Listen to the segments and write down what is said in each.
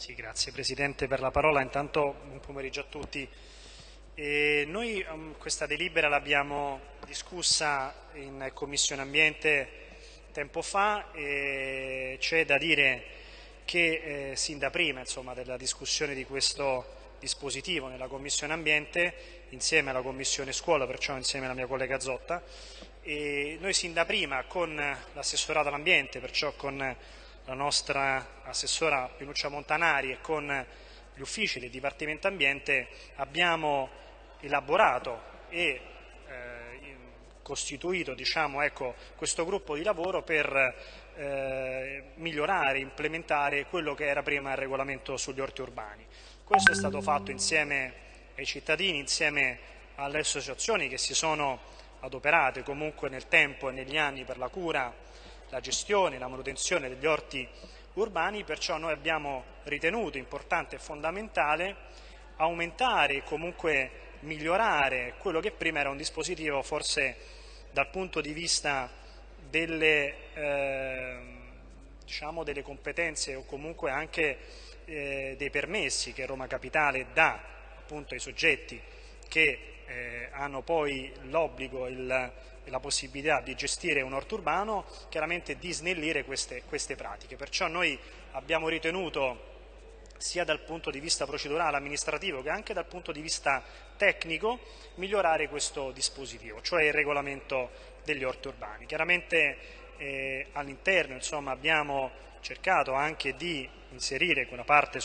Sì, grazie Presidente per la parola. Intanto buon pomeriggio a tutti. E noi um, questa delibera l'abbiamo discussa in Commissione Ambiente tempo fa e c'è da dire che eh, sin da prima insomma, della discussione di questo dispositivo nella Commissione Ambiente insieme alla Commissione Scuola, perciò insieme alla mia collega Zotta, e noi sin da prima con l'assessorato all'ambiente, perciò con la nostra assessora Pinuccia Montanari e con gli uffici del Dipartimento Ambiente abbiamo elaborato e eh, costituito diciamo, ecco, questo gruppo di lavoro per eh, migliorare, implementare quello che era prima il regolamento sugli orti urbani. Questo è stato fatto insieme ai cittadini, insieme alle associazioni che si sono adoperate comunque nel tempo e negli anni per la cura la gestione, la manutenzione degli orti urbani, perciò noi abbiamo ritenuto importante e fondamentale aumentare e comunque migliorare quello che prima era un dispositivo forse dal punto di vista delle, eh, diciamo delle competenze o comunque anche eh, dei permessi che Roma Capitale dà appunto ai soggetti che eh, hanno poi l'obbligo e la possibilità di gestire un orto urbano, chiaramente di snellire queste, queste pratiche. Perciò noi abbiamo ritenuto sia dal punto di vista procedurale amministrativo che anche dal punto di vista tecnico migliorare questo dispositivo, cioè il regolamento degli orti urbani. Chiaramente eh, all'interno abbiamo cercato anche di inserire quella parte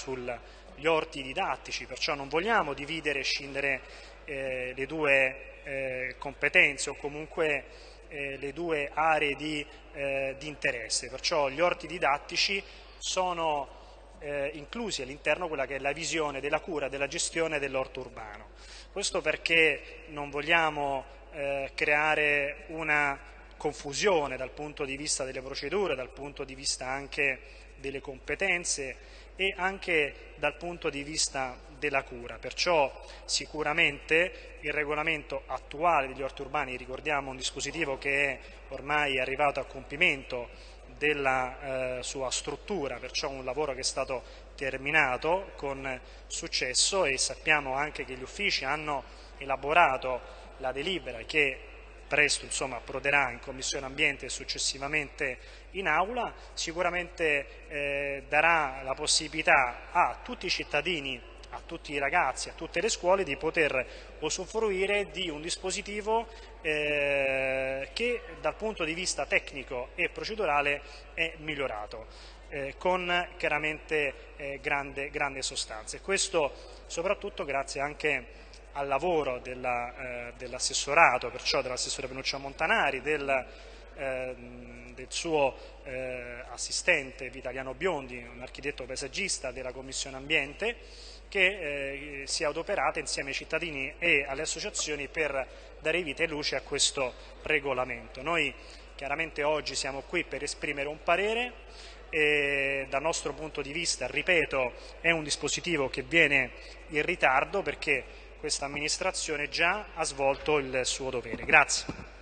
sugli orti didattici, perciò non vogliamo dividere e scindere eh, le due eh, competenze o comunque eh, le due aree di, eh, di, interesse, perciò gli orti didattici sono eh, inclusi all'interno quella che è la visione della cura, della gestione dell'orto urbano. Questo perché non vogliamo eh, creare una confusione dal punto di vista delle procedure, dal punto di vista anche delle competenze e anche dal punto di vista della cura. Perciò sicuramente il regolamento attuale degli orti urbani, ricordiamo un dispositivo che è ormai arrivato a compimento della eh, sua struttura, perciò un lavoro che è stato terminato con successo e sappiamo anche che gli uffici hanno elaborato la delibera che presto insomma, approderà in Commissione Ambiente e successivamente in Aula, sicuramente eh, darà la possibilità a tutti i cittadini a tutti i ragazzi, a tutte le scuole di poter usufruire di un dispositivo eh, che dal punto di vista tecnico e procedurale è migliorato, eh, con chiaramente eh, grande, grande sostanza. E questo soprattutto grazie anche al lavoro eh, dell'assessorato, dell perciò dell'assessore Penuccia Montanari, del, eh, del suo eh, assistente Vitaliano Biondi, un architetto paesaggista della Commissione Ambiente, che eh, si è adoperata insieme ai cittadini e alle associazioni per dare vita e luce a questo regolamento. Noi chiaramente oggi siamo qui per esprimere un parere e dal nostro punto di vista, ripeto, è un dispositivo che viene in ritardo perché questa amministrazione già ha svolto il suo dovere. Grazie.